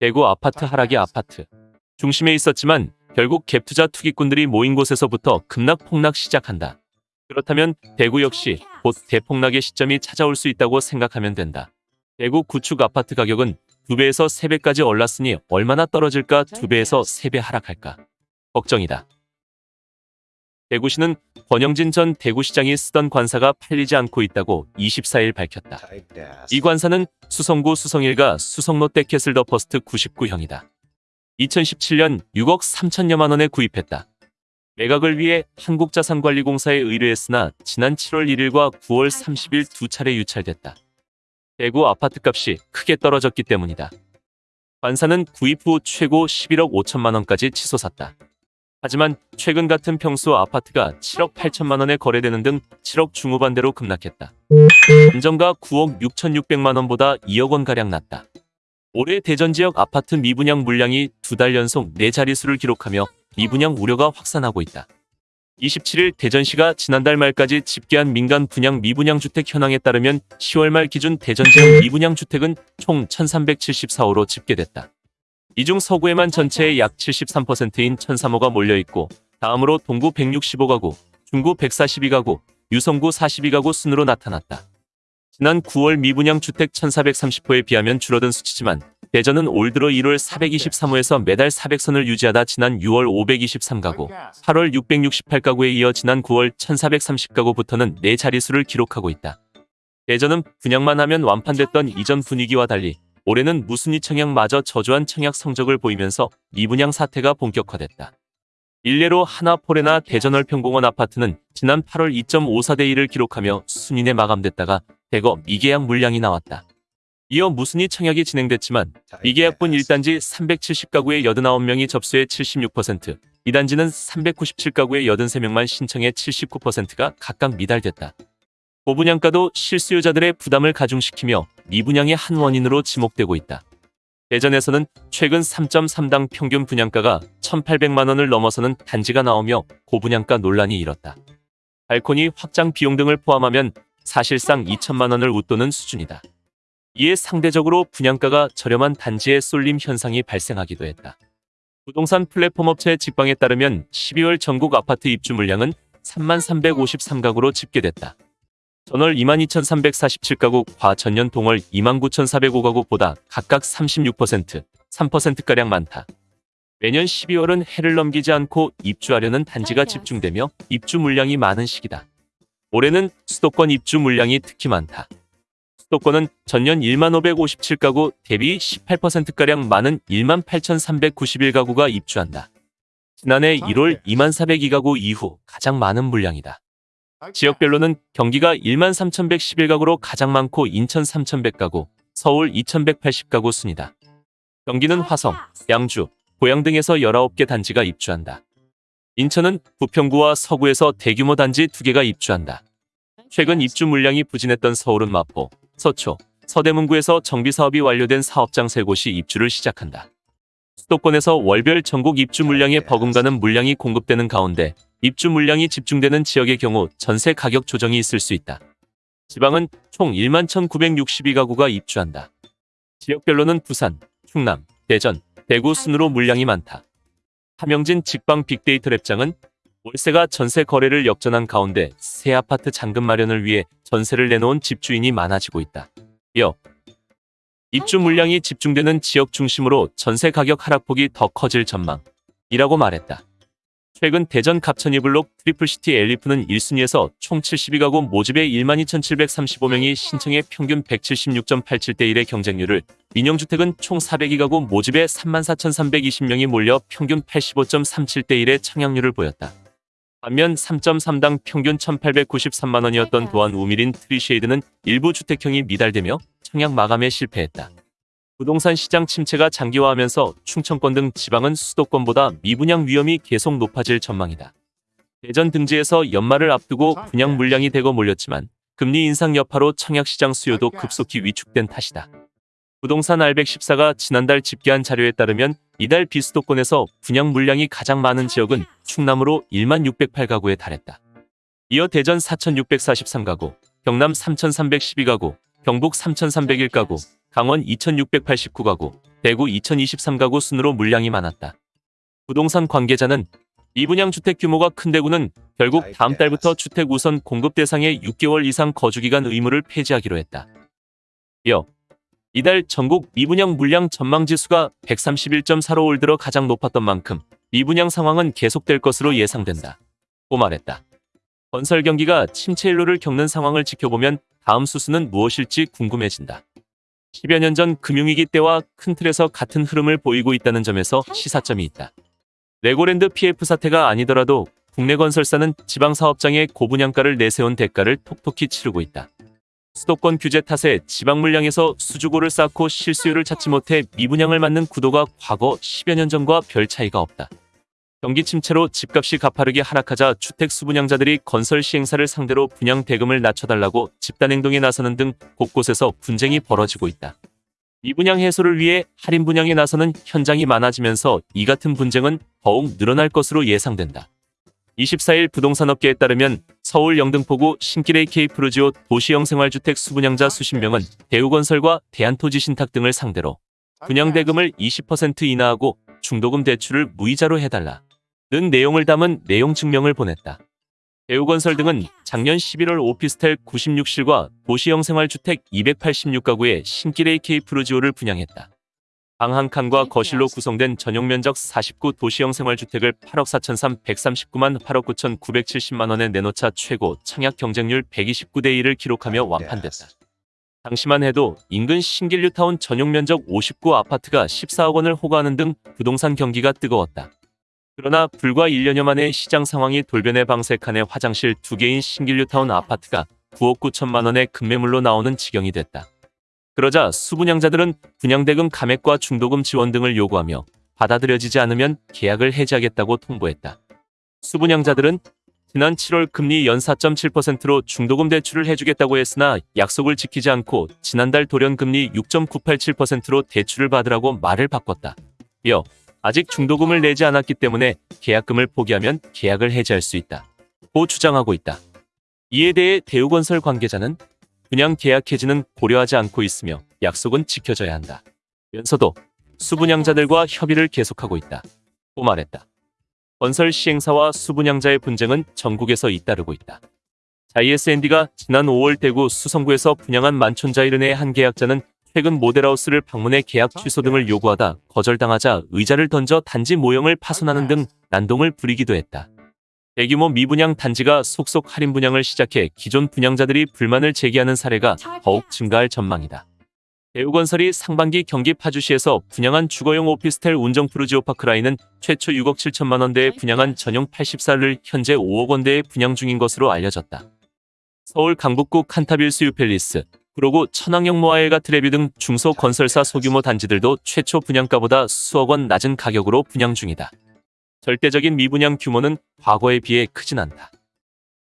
대구 아파트 하락의 아파트. 중심에 있었지만 결국 갭투자 투기꾼들이 모인 곳에서부터 급락폭락 시작한다. 그렇다면 대구 역시 곧 대폭락의 시점이 찾아올 수 있다고 생각하면 된다. 대구 구축 아파트 가격은 2배에서 3배까지 올랐으니 얼마나 떨어질까 2배에서 3배 하락할까 걱정이다. 대구시는 권영진 전 대구시장이 쓰던 관사가 팔리지 않고 있다고 24일 밝혔다. 이 관사는 수성구 수성일가 수성롯데 캐슬 더 퍼스트 99형이다. 2017년 6억 3천여만 원에 구입했다. 매각을 위해 한국자산관리공사에 의뢰했으나 지난 7월 1일과 9월 30일 두 차례 유찰됐다. 대구 아파트값이 크게 떨어졌기 때문이다. 관사는 구입 후 최고 11억 5천만 원까지 치솟았다. 하지만 최근 같은 평수 아파트가 7억 8천만 원에 거래되는 등 7억 중후반대로 급락했다. 안정가 9억 6천6백만 원보다 2억 원가량 낮다. 올해 대전 지역 아파트 미분양 물량이 두 달 연속 네 자릿수를 기록하며 미분양 우려가 확산하고 있다. 27일 대전시가 지난달 말까지 집계한 민간 분양 미분양 주택 현황에 따르면 10월 말 기준 대전 지역 미분양 주택은 총 1374호로 집계됐다. 이 중 서구에만 전체의 약 73%인 1003호가 몰려있고 다음으로 동구 165가구, 중구 142가구, 유성구 42가구 순으로 나타났다. 지난 9월 미분양 주택 1430호에 비하면 줄어든 수치지만 대전은 올 들어 1월 423호에서 매달 400선을 유지하다 지난 6월 523가구, 8월 668가구에 이어 지난 9월 1430가구부터는 네 자릿수를 기록하고 있다. 대전은 분양만 하면 완판됐던 이전 분위기와 달리 올해는 무순위 청약마저 저조한 청약 성적을 보이면서 미분양 사태가 본격화됐다. 일례로 하나포레나 대전월평공원 아파트는 지난 8월 2.54대 1을 기록하며 순인에 마감됐다가 대거 미계약 물량이 나왔다. 이어 무순위 청약이 진행됐지만 미계약분 1단지 370가구의 89명이 접수해 76%, 2단지는 397가구의 83명만 신청해 79%가 각각 미달됐다. 고분양가도 실수요자들의 부담을 가중시키며 미분양의 한 원인으로 지목되고 있다. 대전에서는 최근 3.3당 평균 분양가가 1,800만 원을 넘어서는 단지가 나오며 고분양가 논란이 일었다. 발코니 확장 비용 등을 포함하면 사실상 2천만 원을 웃도는 수준이다. 이에 상대적으로 분양가가 저렴한 단지의 쏠림 현상이 발생하기도 했다. 부동산 플랫폼 업체 직방에 따르면 12월 전국 아파트 입주 물량은 3만 353가구로 집계됐다. 전월 22,347가구, 과 전년 동월 29,405가구보다 각각 36%, 3%가량 많다. 매년 12월은 해를 넘기지 않고 입주하려는 단지가 집중되며 입주 물량이 많은 시기다. 올해는 수도권 입주 물량이 특히 많다. 수도권은 전년 1만 557가구 대비 18%가량 많은 1만 8,391가구가 입주한다. 지난해 1월 2만 402가구 이후 가장 많은 물량이다. 지역별로는 경기가 1만 3,111가구로 가장 많고 인천 3,100가구, 서울 2,180가구 순이다. 경기는 화성, 양주, 고양 등에서 19개 단지가 입주한다. 인천은 부평구와 서구에서 대규모 단지 2개가 입주한다. 최근 입주 물량이 부진했던 서울은 마포, 서초, 서대문구에서 정비사업이 완료된 사업장 3곳이 입주를 시작한다. 수도권에서 월별 전국 입주 물량에 버금가는 물량이 공급되는 가운데 입주 물량이 집중되는 지역의 경우 전세 가격 조정이 있을 수 있다. 지방은 총 1만 1,962가구가 입주한다. 지역별로는 부산, 충남, 대전, 대구 순으로 물량이 많다. 함영진 직방 빅데이터 랩장은 월세가 전세 거래를 역전한 가운데 새 아파트 잔금 마련을 위해 전세를 내놓은 집주인이 많아지고 있다. 이어 입주 물량이 집중되는 지역 중심으로 전세 가격 하락폭이 더 커질 전망이라고 말했다. 최근 대전 갑천이 블록 트리플시티 엘리프는 1순위에서 총 72가구 모집에 12,735명이 신청해 평균 176.87대 1의 경쟁률을 민영주택은 총 402가구 모집에 34,320명이 몰려 평균 85.37대 1의 청약률을 보였다. 반면 3.3당 평균 1,893만 원이었던 도안 우미린 트리쉐이드는 일부 주택형이 미달되며 청약 마감에 실패했다. 부동산 시장 침체가 장기화하면서 충청권 등 지방은 수도권보다 미분양 위험이 계속 높아질 전망이다. 대전 등지에서 연말을 앞두고 분양 물량이 대거 몰렸지만 금리 인상 여파로 청약시장 수요도 급속히 위축된 탓이다. 부동산 알백14가 지난달 집계한 자료에 따르면 이달 비수도권에서 분양 물량이 가장 많은 지역은 충남으로 1만 608가구에 달했다. 이어 대전 4,643가구, 경남 3,312가구, 경북 3,301가구, 강원 2,689가구, 대구 2023 가구 순으로 물량이 많았다. 부동산 관계자는 미분양 주택 규모가 큰 대구는 결국 다음 달부터 주택 우선 공급 대상의 6개월 이상 거주기간 의무를 폐지하기로 했다. 이어 이달 전국 미분양 물량 전망 지수가 131.4로 올 들어 가장 높았던 만큼 미분양 상황은 계속될 것으로 예상된다. 고 말했다. 건설 경기가 침체 일로를 겪는 상황을 지켜보면 다음 수순은 무엇일지 궁금해진다. 10여 년 전 금융위기 때와 큰 틀에서 같은 흐름을 보이고 있다는 점에서 시사점이 있다. 레고랜드 PF 사태가 아니더라도 국내 건설사는 지방 사업장의 고분양가를 내세운 대가를 톡톡히 치르고 있다. 수도권 규제 탓에 지방 물량에서 수주고를 쌓고 실수요를 찾지 못해 미분양을 맞는 구도가 과거 10여 년 전과 별 차이가 없다. 경기 침체로 집값이 가파르게 하락하자 주택 수분양자들이 건설 시행사를 상대로 분양 대금을 낮춰달라고 집단 행동에 나서는 등 곳곳에서 분쟁이 벌어지고 있다. 미분양 해소를 위해 할인 분양에 나서는 현장이 많아지면서 이 같은 분쟁은 더욱 늘어날 것으로 예상된다. 24일 부동산업계에 따르면 서울 영등포구 신길의 K프루지오 도시형 생활주택 수분양자 수십 명은 대우건설과 대한토지신탁 등을 상대로 분양대금을 20% 인하하고 중도금 대출을 무이자로 해달라. 는 내용을 담은 내용 증명을 보냈다. 대우건설 등은 작년 11월 오피스텔 96실과 도시형 생활주택 286가구의 신길의 K프루지오를 분양했다. 방 한 칸과 거실로 구성된 전용 면적 49 도시형 생활주택을 8억 4,339만 8억 9,970만 원에 내놓자 최고 청약 경쟁률 129대 1을 기록하며 완판됐다. 당시만 해도 인근 신길뉴타운 전용 면적 59 아파트가 14억 원을 호가하는 등 부동산 경기가 뜨거웠다. 그러나 불과 1년여 만에 시장 상황이 돌변해 방색한의 화장실 2개인 신길뉴타운 아파트가 9억 9천만 원의 급매물로 나오는 지경이 됐다. 그러자 수분양자들은 분양대금 감액과 중도금 지원 등을 요구하며 받아들여지지 않으면 계약을 해지하겠다고 통보했다. 수분양자들은 지난 7월 금리 연 4.7%로 중도금 대출을 해주겠다고 했으나 약속을 지키지 않고 지난달 돌연 금리 6.987%로 대출을 받으라고 말을 바꿨다. 이어 아직 중도금을 내지 않았기 때문에 계약금을 포기하면 계약을 해지할 수 있다. 고 주장하고 있다. 이에 대해 대우건설 관계자는 분양 계약 해지는 고려하지 않고 있으며 약속은 지켜져야 한다. 면서도 수분양자들과 협의를 계속하고 있다. 고 말했다. 건설 시행사와 수분양자의 분쟁은 전국에서 잇따르고 있다. 자이에스앤디가 지난 5월 대구 수성구에서 분양한 만촌자이른의 한 계약자는 최근 모델하우스를 방문해 계약 취소 등을 요구하다 거절당하자 의자를 던져 단지 모형을 파손하는 등 난동을 부리기도 했다. 대규모 미분양 단지가 속속 할인 분양을 시작해 기존 분양자들이 불만을 제기하는 사례가 더욱 증가할 전망이다. 대우건설이 상반기 경기 파주시에서 분양한 주거용 오피스텔 운정 푸르지오 파크라인은 최초 6억 7천만 원대에 분양한 전용 84를 현재 5억 원대에 분양 중인 것으로 알려졌다. 서울 강북구 칸타빌 수유팰리스, 구로구 천왕역 모아엘가 트레뷰 등 중소 건설사 소규모 단지들도 최초 분양가보다 수억 원 낮은 가격으로 분양 중이다. 절대적인 미분양 규모는 과거에 비해 크진 않다.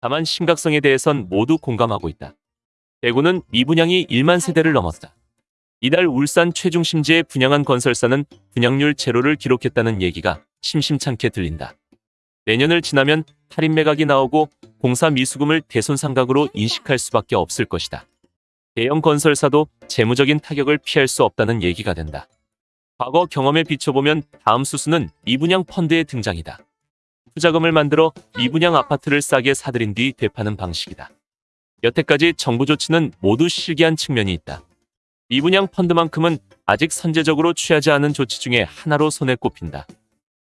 다만 심각성에 대해선 모두 공감하고 있다. 대구는 미분양이 1만 세대를 넘었다. 이달 울산 최중심지에 분양한 건설사는 분양률 제로를 기록했다는 얘기가 심심찮게 들린다. 내년을 지나면 할인 매각이 나오고 공사 미수금을 대손상각으로 인식할 수밖에 없을 것이다. 대형 건설사도 재무적인 타격을 피할 수 없다는 얘기가 된다. 과거 경험에 비춰보면 다음 수순은 미분양 펀드의 등장이다. 투자금을 만들어 미분양 아파트를 싸게 사들인 뒤 되파는 방식이다. 여태까지 정부 조치는 모두 실기한 측면이 있다. 미분양 펀드만큼은 아직 선제적으로 취하지 않은 조치 중에 하나로 손에 꼽힌다.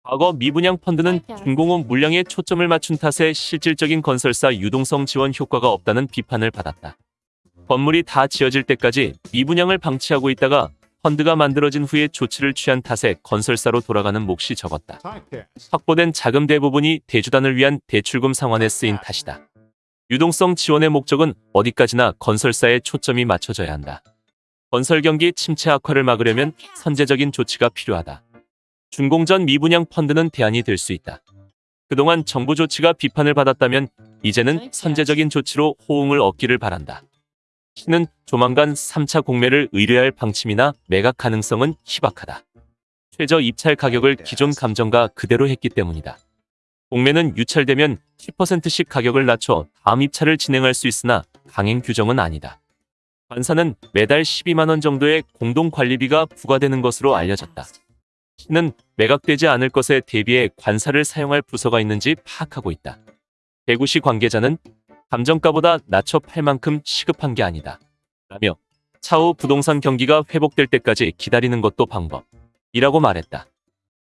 과거 미분양 펀드는 중공업 물량에 초점을 맞춘 탓에 실질적인 건설사 유동성 지원 효과가 없다는 비판을 받았다. 건물이 다 지어질 때까지 미분양을 방치하고 있다가 펀드가 만들어진 후에 조치를 취한 탓에 건설사로 돌아가는 몫이 적었다. 확보된 자금 대부분이 대주단을 위한 대출금 상환에 쓰인 탓이다. 유동성 지원의 목적은 어디까지나 건설사에 초점이 맞춰져야 한다. 건설 경기 침체 악화를 막으려면 선제적인 조치가 필요하다. 준공전 미분양 펀드는 대안이 될 수 있다. 그동안 정부 조치가 비판을 받았다면 이제는 선제적인 조치로 호응을 얻기를 바란다. 시는 조만간 3차 공매를 의뢰할 방침이나 매각 가능성은 희박하다. 최저 입찰 가격을 기존 감정가 그대로 했기 때문이다. 공매는 유찰되면 10%씩 가격을 낮춰 다음 입찰을 진행할 수 있으나 강행 규정은 아니다. 관사는 매달 12만 원 정도의 공동 관리비가 부과되는 것으로 알려졌다. 시는 매각되지 않을 것에 대비해 관사를 사용할 부서가 있는지 파악하고 있다. 대구시 관계자는 감정가보다 낮춰 팔 만큼 시급한 게 아니다. 라며 차후 부동산 경기가 회복될 때까지 기다리는 것도 방법이라고 말했다.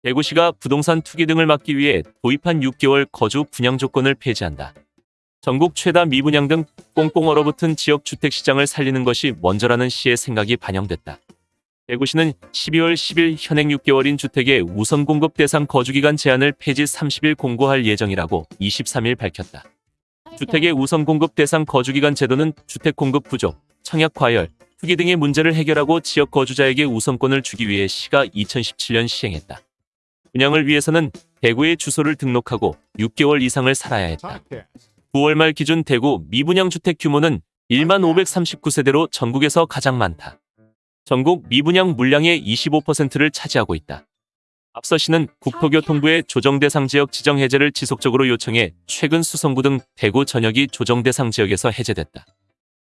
대구시가 부동산 투기 등을 막기 위해 도입한 6개월 거주 분양 조건을 폐지한다. 전국 최다 미분양 등 꽁꽁 얼어붙은 지역 주택 시장을 살리는 것이 먼저라는 시의 생각이 반영됐다. 대구시는 12월 10일 현행 6개월인 주택의 우선 공급 대상 거주기간 제한을 폐지 30일 공고할 예정이라고 23일 밝혔다. 주택의 우선 공급 대상 거주기간 제도는 주택 공급 부족, 청약 과열, 투기 등의 문제를 해결하고 지역 거주자에게 우선권을 주기 위해 시가 2017년 시행했다. 분양을 위해서는 대구에 주소를 등록하고 6개월 이상을 살아야 했다. 9월 말 기준 대구 미분양 주택 규모는 1만 539세대로 전국에서 가장 많다. 전국 미분양 물량의 25%를 차지하고 있다. 앞서 시는 국토교통부의 조정대상 지역 지정 해제를 지속적으로 요청해 최근 수성구 등 대구 전역이 조정대상 지역에서 해제됐다.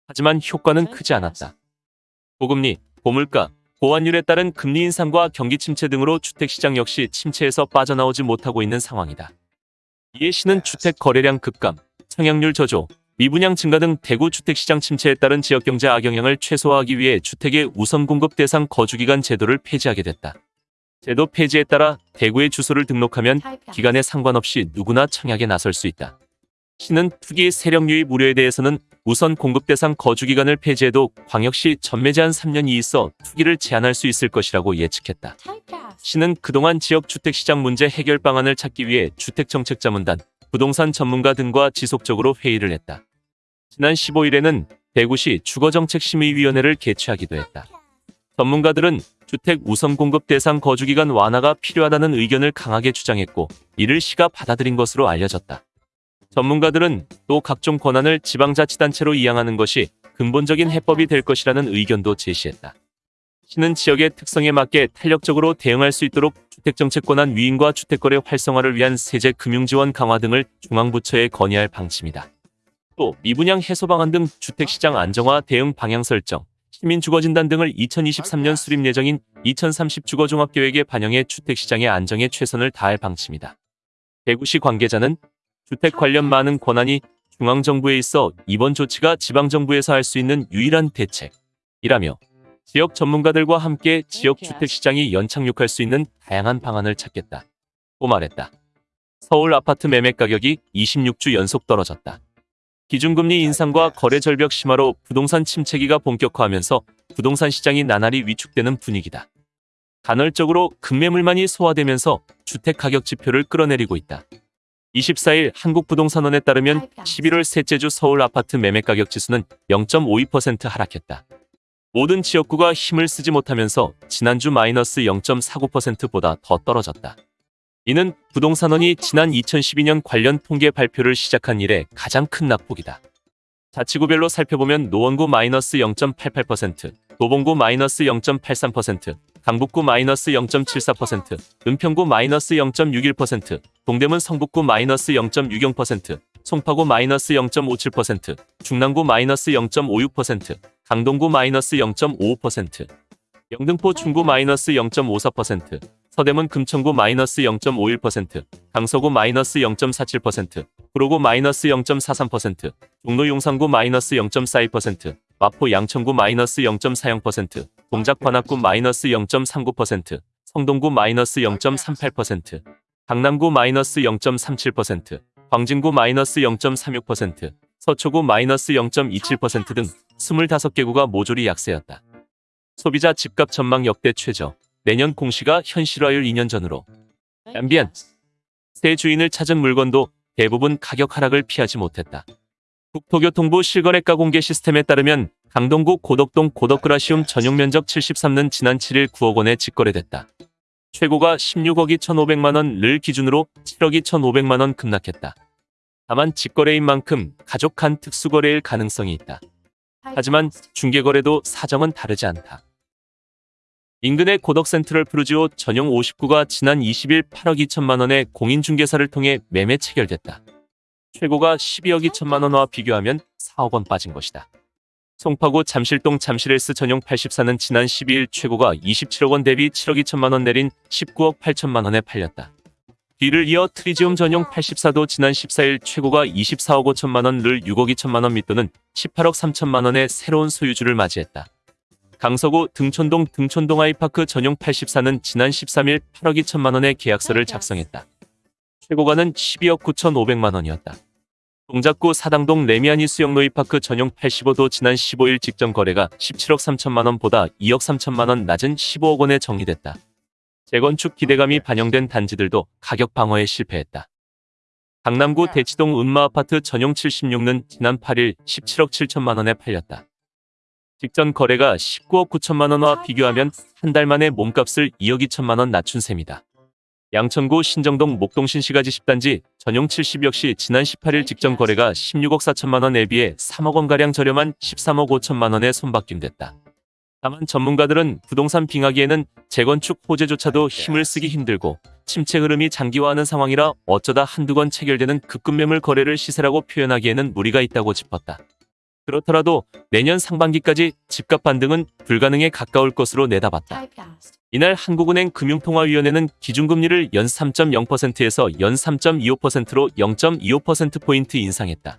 하지만 효과는 크지 않았다. 고금리, 고물가, 고환율에 따른 금리 인상과 경기 침체 등으로 주택시장 역시 침체에서 빠져나오지 못하고 있는 상황이다. 이에 시는 주택 거래량 급감, 청약률 저조, 미분양 증가 등 대구 주택시장 침체에 따른 지역경제 악영향을 최소화하기 위해 주택의 우선 공급 대상 거주기간 제도를 폐지하게 됐다. 제도 폐지에 따라 대구에 주소를 등록하면 기간에 상관없이 누구나 청약에 나설 수 있다. 시는 투기 세력 유입 우려에 대해서는 우선 공급 대상 거주 기간을 폐지해도 광역시 전매 제한 3년이 있어 투기를 제한할 수 있을 것이라고 예측했다. 시는 그동안 지역 주택시장 문제 해결 방안을 찾기 위해 주택정책자문단, 부동산 전문가 등과 지속적으로 회의를 했다. 지난 15일에는 대구시 주거정책심의위원회를 개최하기도 했다. 전문가들은 주택 우선 공급 대상 거주기간 완화가 필요하다는 의견을 강하게 주장했고 이를 시가 받아들인 것으로 알려졌다. 전문가들은 또 각종 권한을 지방자치단체로 이양하는 것이 근본적인 해법이 될 것이라는 의견도 제시했다. 시는 지역의 특성에 맞게 탄력적으로 대응할 수 있도록 주택정책 권한 위임과 주택거래 활성화를 위한 세제 금융지원 강화 등을 중앙부처에 건의할 방침이다. 또 미분양 해소 방안 등 주택시장 안정화 대응 방향 설정, 시민주거진단 등을 2023년 수립 예정인 2030 주거종합계획에 반영해 주택시장의 안정에 최선을 다할 방침이다. 대구시 관계자는 주택 관련 많은 권한이 중앙정부에 있어 이번 조치가 지방정부에서 할 수 있는 유일한 대책이라며 지역 전문가들과 함께 지역 주택시장이 연착륙할 수 있는 다양한 방안을 찾겠다고 말했다. 서울 아파트 매매 가격이 26주 연속 떨어졌다. 기준금리 인상과 거래 절벽 심화로 부동산 침체기가 본격화하면서 부동산 시장이 나날이 위축되는 분위기다. 간헐적으로 급매물만이 소화되면서 주택 가격 지표를 끌어내리고 있다. 24일 한국부동산원에 따르면 11월 셋째 주 서울 아파트 매매 가격 지수는 0.52% 하락했다. 모든 지역구가 힘을 쓰지 못하면서 지난주 마이너스 0.49%보다 더 떨어졌다. 이는 부동산원이 지난 2012년 관련 통계 발표를 시작한 이래 가장 큰 낙폭이다. 자치구별로 살펴보면 노원구 마이너스 0.88%, 도봉구 마이너스 0.83%, 강북구 마이너스 0.74%, 은평구 마이너스 0.61%, 동대문 성북구 마이너스 0.60%, 송파구 마이너스 0.57%, 중랑구 마이너스 0.56%, 강동구 마이너스 0.55%, 영등포 중구 마이너스 0.54%, 서대문 금천구 마이너스 0.51%, 강서구 마이너스 0.47%, 구로구 마이너스 0.43%, 종로 용산구 마이너스 0.42%, 마포 양천구 마이너스 0.40%, 동작 관악구 마이너스 0.39%, 성동구 마이너스 0.38%, 강남구 마이너스 0.37%, 광진구 마이너스 0.36%, 서초구 마이너스 0.27%등 25개구가 모조리 약세였다. 소비자 집값 전망 역대 최저 내년 공시가 현실화율 2년 전으로 앰비언 새 주인을 찾은 물건도 대부분 가격 하락을 피하지 못했다. 국토교통부 실거래가 공개 시스템에 따르면 강동구 고덕동 고덕그라시움 전용 면적 73는 지난 7일 9억 원에 직거래됐다. 최고가 16억이 1,500만 원을 기준으로 7억이 1,500만 원 급락했다. 다만 직거래인 만큼 가족 간 특수거래일 가능성이 있다. 하지만 중개거래도 사정은 다르지 않다. 인근의 고덕 센트럴 푸르지오 전용 59가 지난 20일 8억 2천만 원의 공인중개사를 통해 매매 체결됐다. 최고가 12억 2천만 원과 비교하면 4억 원 빠진 것이다. 송파구 잠실동 잠실엘스 전용 84는 지난 12일 최고가 27억 원 대비 7억 2천만 원 내린 19억 8천만 원에 팔렸다. 뒤를 이어 트리지움 전용 84도 지난 14일 최고가 24억 5천만 원, 를 6억 2천만 원 밑도는 18억 3천만 원의 새로운 소유주를 맞이했다. 강서구 등촌동 등촌동 아이파크 전용 84는 지난 13일 8억 2천만 원의 계약서를 작성했다. 최고가는 12억 9천5백만 원이었다. 동작구 사당동 레미아니 수영놀이파크 전용 85도 지난 15일 직전 거래가 17억 3천만 원보다 2억 3천만 원 낮은 15억 원에 정리됐다. 재건축 기대감이 반영된 단지들도 가격 방어에 실패했다. 강남구 대치동 은마아파트 전용 76는 지난 8일 17억 7천만 원에 팔렸다. 직전 거래가 19억 9천만 원과 비교하면 한 달 만에 몸값을 2억 2천만 원 낮춘 셈이다. 양천구 신정동 목동신 시가지 10단지 전용 70 역시 지난 18일 직전 거래가 16억 4천만 원에 비해 3억 원가량 저렴한 13억 5천만 원에 손바뀜됐다. 다만 전문가들은 부동산 빙하기에는 재건축 호재조차도 힘을 쓰기 힘들고 침체 흐름이 장기화하는 상황이라 어쩌다 한두 건 체결되는 급급 매물 거래를 시세라고 표현하기에는 무리가 있다고 짚었다. 그렇더라도 내년 상반기까지 집값 반등은 불가능에 가까울 것으로 내다봤다. 이날 한국은행 금융통화위원회는 기준금리를 연 3.0%에서 연 3.25%로 0.25%포인트 인상했다.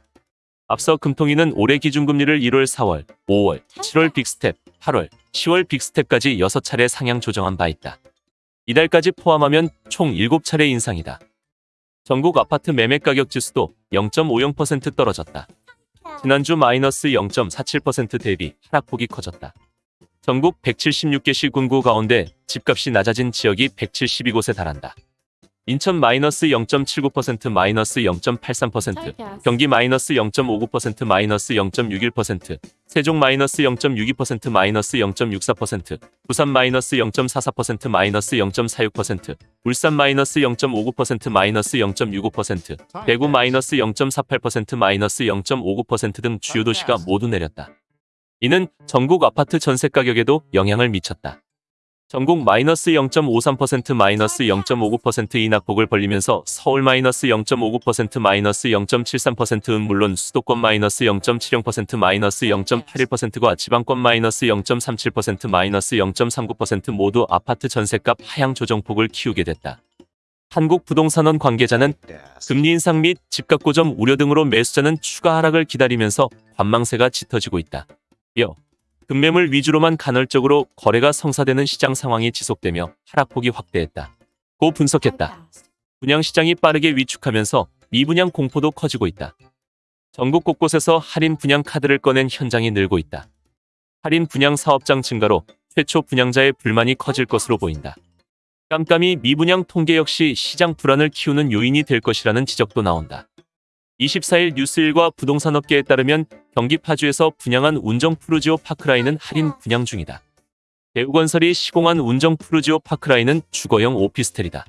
앞서 금통위는 올해 기준금리를 1월, 4월, 5월, 7월 빅스텝, 8월, 10월 빅스텝까지 6차례 상향 조정한 바 있다. 이달까지 포함하면 총 7차례 인상이다. 전국 아파트 매매 가격 지수도 0.50% 떨어졌다. 지난주 마이너스 0.47% 대비 하락폭이 커졌다. 전국 176개 시군구 가운데 집값이 낮아진 지역이 172곳에 달한다. 인천 마이너스 0.79% 마이너스 0.83%, 경기 마이너스 0.59% 마이너스 0.61%, 세종 마이너스 0.62% 마이너스 0.64%, 부산 마이너스 0.44% 마이너스 0.46%, 울산 마이너스 0.59% 마이너스 0.65%, 대구 마이너스 0.48% 마이너스 0.59%등 주요 도시가 모두 내렸다. 이는 전국 아파트 전세 가격에도 영향을 미쳤다. 전국 마이너스 0.53% 마이너스 0.59% 인하폭을 벌리면서 서울 마이너스 0.59% 마이너스 0.73%은 물론 수도권 마이너스 0.70% 마이너스 0.81%과 지방권 마이너스 0.37% 마이너스 0.39% 모두 아파트 전세값 하향 조정폭을 키우게 됐다. 한국부동산원 관계자는 금리 인상 및 집값 고점 우려 등으로 매수자는 추가 하락을 기다리면서 관망세가 짙어지고 있다. 이어 금매물 위주로만 간헐적으로 거래가 성사되는 시장 상황이 지속되며 하락폭이 확대했다. 고 분석했다. 분양시장이 빠르게 위축하면서 미분양 공포도 커지고 있다. 전국 곳곳에서 할인 분양 카드를 꺼낸 현장이 늘고 있다. 할인 분양 사업장 증가로 최초 분양자의 불만이 커질 것으로 보인다. 깜깜이 미분양 통계 역시 시장 불안을 키우는 요인이 될 것이라는 지적도 나온다. 24일 뉴스일과 부동산업계에 따르면 경기 파주에서 분양한 운정 푸르지오 파크라인은 할인 분양 중이다. 대우건설이 시공한 운정 푸르지오 파크라인은 주거용 오피스텔이다.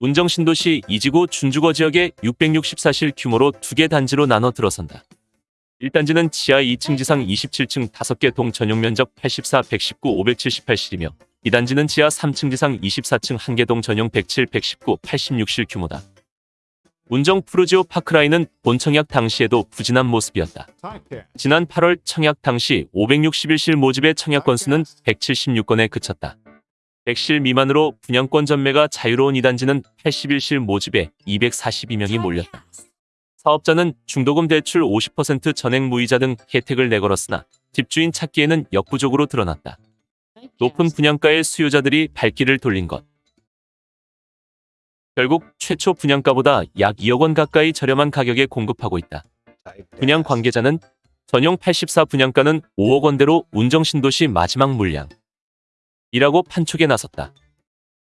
운정 신도시 이지구 준주거 지역에 664실 규모로 두 개 단지로 나눠 들어선다. 1단지는 지하 2층 지상 27층 5개 동 전용 면적 84, 119, 578실이며 2단지는 지하 3층 지상 24층 1개 동 전용 107, 119, 86실 규모다. 운정 푸르지오 파크라인은 본 청약 당시에도 부진한 모습이었다. 지난 8월 청약 당시 561실 모집의 청약 건수는 176건에 그쳤다. 100실 미만으로 분양권 전매가 자유로운 이단지는 81실 모집에 242명이 몰렸다. 사업자는 중도금 대출 50% 전액 무이자 등 혜택을 내걸었으나 집주인 찾기에는 역부족으로 드러났다. 높은 분양가의 수요자들이 발길을 돌린 것. 결국 최초 분양가보다 약 2억 원 가까이 저렴한 가격에 공급하고 있다. 분양 관계자는 전용 84 분양가는 5억 원대로 운정신도시 마지막 물량. 이라고 판촉에 나섰다.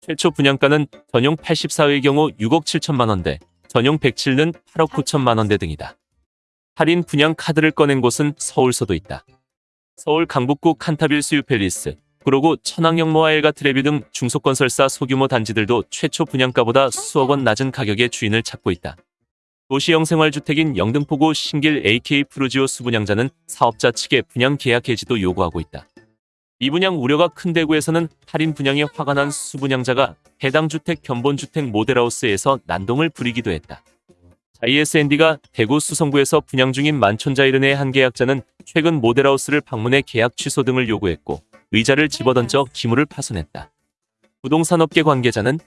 최초 분양가는 전용 84의 경우 6억 7천만 원대, 전용 107는 8억 9천만 원대 등이다. 할인 분양 카드를 꺼낸 곳은 서울서도 있다. 서울 강북구 칸타빌 수유 팰리스, 구로구 천왕역 모아엘가 트레뷰 등 중소건설사 소규모 단지들도 최초 분양가보다 수억 원 낮은 가격의 주인을 찾고 있다. 도시형 생활주택인 영등포구 신길 AK 푸르지오 수분양자는 사업자 측의 분양 계약 해지도 요구하고 있다. 미분양 우려가 큰 대구에서는 할인 분양에 화가 난 수분양자가 해당 주택 견본주택 모델하우스에서 난동을 부리기도 했다. ISND가 대구 수성구에서 분양 중인 만촌 자이르네의 한 계약자는 최근 모델하우스를 방문해 계약 취소 등을 요구했고 의자를 집어던져 기물을 파손했다. 부동산업계 관계자는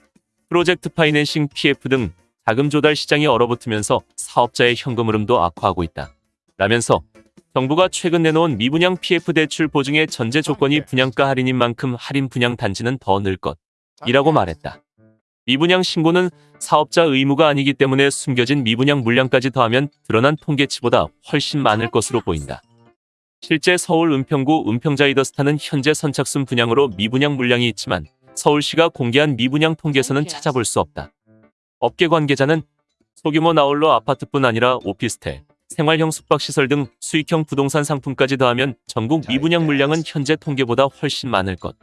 프로젝트 파이낸싱 PF 등 자금 조달 시장이 얼어붙으면서 사업자의 현금 흐름도 악화하고 있다. 라면서 정부가 최근 내놓은 미분양 PF 대출 보증의 전제 조건이 분양가 할인인 만큼 할인 분양 단지는 더 늘 것 이라고 말했다. 미분양 신고는 사업자 의무가 아니기 때문에 숨겨진 미분양 물량까지 더하면 드러난 통계치보다 훨씬 많을 것으로 보인다. 실제 서울 은평구 은평자이더스타는 현재 선착순 분양으로 미분양 물량이 있지만 서울시가 공개한 미분양 통계에서는 찾아볼 수 없다. 업계 관계자는 소규모 나홀로 아파트뿐 아니라 오피스텔, 생활형 숙박시설 등 수익형 부동산 상품까지 더하면 전국 미분양 물량은 현재 통계보다 훨씬 많을 것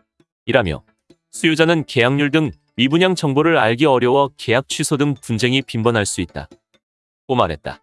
이라며 수요자는 계약률 등 미분양 정보를 알기 어려워 계약 취소 등 분쟁이 빈번할 수 있다. 고 말했다.